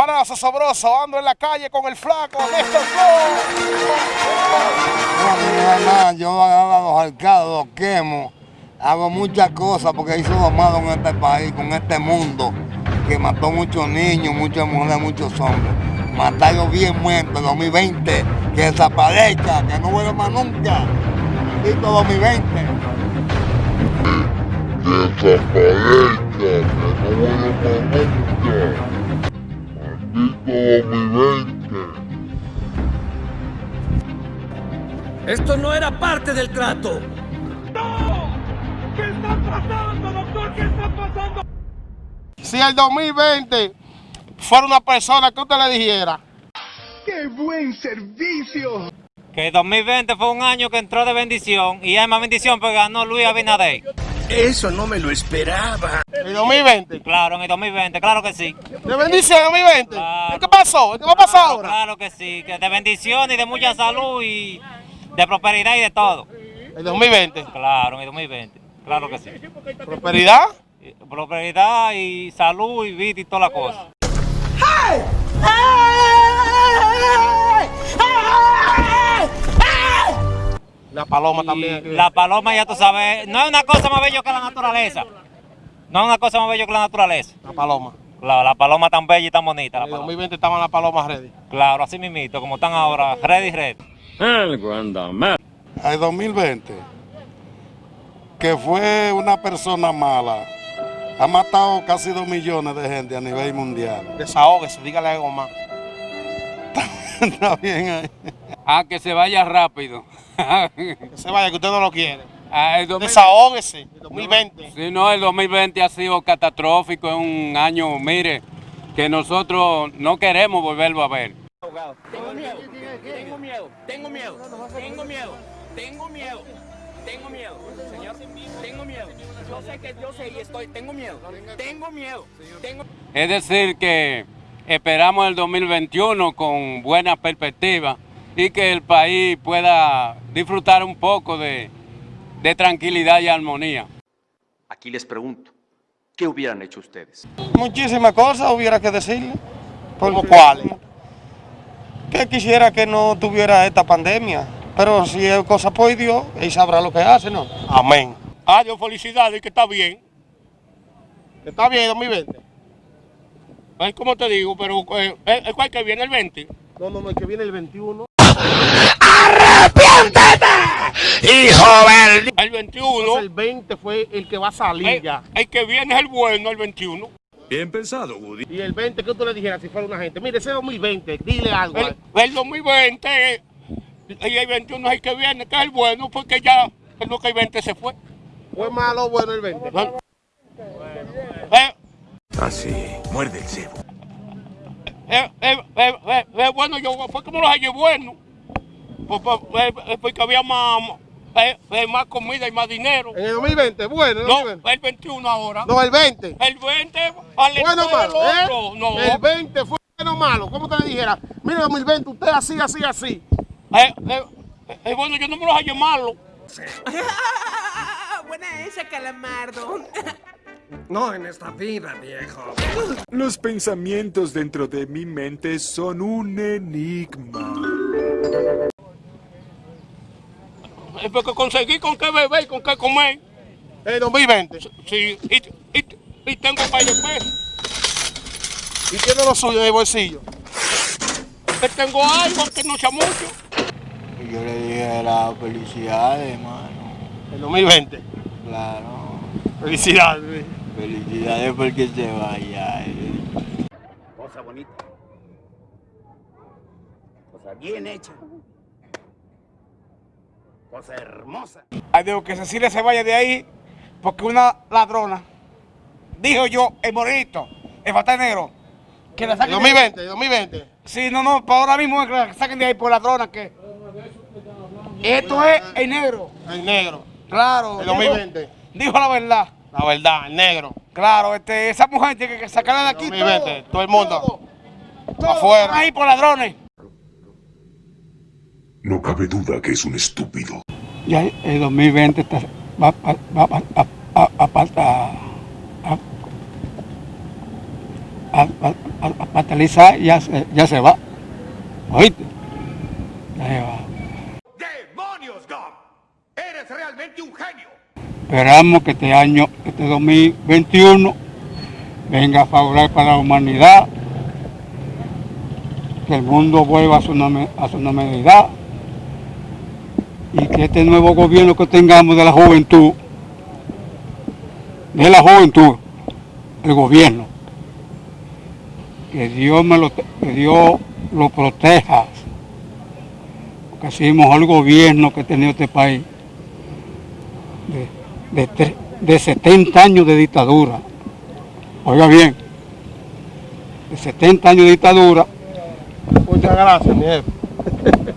Para Sosobroso, ando en la calle con el flaco, Néstor Flow. No, yo a los alcados, los quemo, hago muchas cosas porque hizo lo malo en este país, con este mundo, que mató muchos niños, muchas mujeres, muchos hombres. Matarlo bien muerto en 2020, que desaparezca, que no vuelva más nunca. Maldito 2020. Desaparezca, que no vuelva más nunca. Maldito 2020. Esto no era parte del trato. Si el 2020 fuera una persona que usted le dijera, ¡Qué buen servicio! Que el 2020 fue un año que entró de bendición y hay más bendición porque ganó Luis Abinader. Eso no me lo esperaba. el 2020, Claro, en el 2020, claro que sí. de bendición el 2020. Claro. ¿Qué pasó? ¿Qué va a pasar Claro, ahora? Claro que sí, que de bendición y de mucha salud y de prosperidad y de todo. El 2020. Claro, en el 2020, claro que sí. Prosperidad. Y- Prosperidad y salud y vida y toda la cosa. La paloma también. La paloma, ya tú sabes, no es una cosa más bella que la naturaleza. No es una cosa más bella que la naturaleza. La paloma. Claro, la paloma tan bella y tan bonita. En el paloma. 2020 estaban las palomas ready. Claro, así mismito, como están ahora, ready, ready. El 2020, que fue una persona mala, ha matado casi dos millones de gente a nivel mundial. Desahógese, dígale algo más. Está bien ahí. A que se vaya rápido. Que se vaya, que usted no lo quiere. Ah, el 2000 Desahógese. El 2020. Si no, el 2020 ha sido catastrófico, es un año, mire, que nosotros no queremos volverlo a ver. Tengo miedo, tengo miedo, tengo miedo, tengo miedo, tengo miedo, tengo miedo, señor, tengo miedo. Yo sé que yo sé y estoy, tengo miedo, tengo miedo, tengo Es decir, que esperamos el 2021 con buena perspectiva y que el país pueda disfrutar un poco de, de tranquilidad y armonía. Aquí les pregunto, ¿qué hubieran hecho ustedes? Muchísimas cosas hubiera que decirle. ¿Cómo cuáles? Que quisiera que no tuviera esta pandemia. Pero si es cosa por Dios, él sabrá lo que hace, ¿no? Amén. Adiós, felicidades, que está bien. Está bien, 2020. Es como te digo, pero eh, eh, ¿cuál que viene el 20? No, no, no, el que viene el 21. El 21. el 20 fue el que va a salir eh, ya. el que viene es el bueno, el 21. Bien pensado, Woody. Y el 20, que tú le dijeras si fuera una gente? Mire, ese 2020, dile algo. El, el 2020 eh, y el 21 es el que viene, que es el bueno, porque ya el 2020 se fue. ¿Fue malo o bueno el 20? Eh, Así, muerde el cebo. Eh, eh, eh, eh, eh, bueno, yo fue como los años buenos. Pues, pues, porque había más, eh, eh, más comida y más dinero. En el 2020, bueno, el No, 2020. el 21 ahora. No, el 20. El 20 al Bueno o malo, el ¿eh? otro. No. El 20 fue bueno o malo. ¿Cómo te le dijera? Mire, 2020, usted así, así, así. Eh, eh, eh, bueno, yo no me los hallo malo. Buena esa, calamardo. No en esta vida, viejo. Los pensamientos dentro de mi mente son un enigma. Es porque conseguí con qué beber y con qué comer. El 2020. Sí, y, y, y tengo un par de pesos. Y tiene lo suyo en el bolsillo. Que tengo algo que no sea mucho. Y yo le dije la felicidades, hermano. El 2020. Claro. Felicidades. Felicidades porque se vaya. eh. Cosa bonita. Cosa bien hecha. Cosa hermosa. Adiós, que Cecilia se vaya de ahí porque una ladrona, dijo yo, el morenito, el fatal negro, que la saquen de ahí. 2020, el 2020. Sí, no, no, para ahora mismo que la saquen de ahí por ladrona, que esto es el negro, El negro. claro. El dijo- 2020. Dijo la verdad, La verdad, el negro. claro, este, esa mujer tiene que sacarla de aquí 2020, todo el mundo. todo, todo, Afuera. ahí por ladrones. No cabe duda que es un estúpido. Ya el 2020 está, va, va, va, va a, a, a, a, a, a- a- a, a patalizar y ya se, ya se va. ¿Oíste? Ya se va. ¡Demonios, Gum! ¡Eres realmente un genio! Esperamos que este año, este 2021, venga favorable para la humanidad, que el mundo vuelva a su, a su normalidad y que este nuevo gobierno que tengamos de la juventud, de la juventud, el gobierno, que Dios me lo, que Dios lo proteja, porque es el gobierno que ha tenido este país de, tre- de 70 años de dictadura. Oiga bien, de 70 años de dictadura. Muchas gracias, mi jefe.